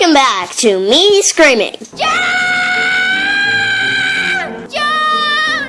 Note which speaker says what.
Speaker 1: Welcome back to me screaming. Yeah!